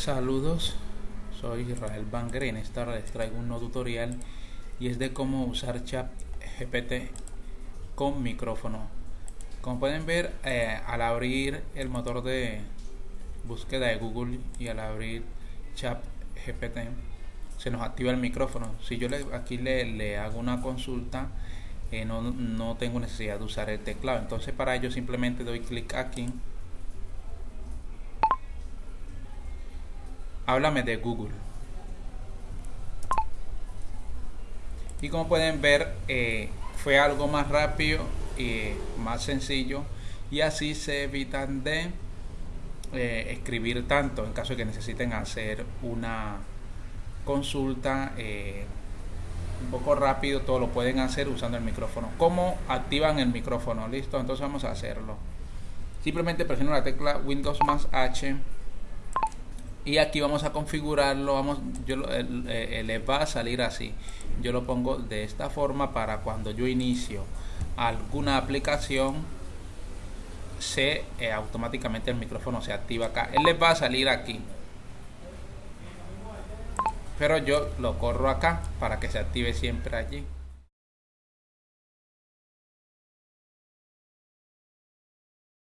Saludos, soy Israel y en esta les traigo un nuevo tutorial y es de cómo usar chat GPT con micrófono. Como pueden ver, eh, al abrir el motor de búsqueda de Google y al abrir chat GPT se nos activa el micrófono. Si yo le, aquí le, hago una consulta, eh, no, no tengo necesidad de usar el teclado. Entonces para ello simplemente doy clic aquí háblame de Google. Y como pueden ver, eh, fue algo más rápido y más sencillo. Y así se evitan de eh, escribir tanto en caso de que necesiten hacer una consulta eh, un poco rápido. Todo lo pueden hacer usando el micrófono. ¿Cómo activan el micrófono? Listo, entonces vamos a hacerlo. Simplemente presiono la tecla Windows más H y aquí vamos a configurarlo vamos yo eh, le va a salir así. Yo lo pongo de esta forma para cuando yo inicio alguna aplicación se eh, automáticamente el micrófono se activa acá. Él les va a salir aquí. Pero yo lo corro acá para que se active siempre allí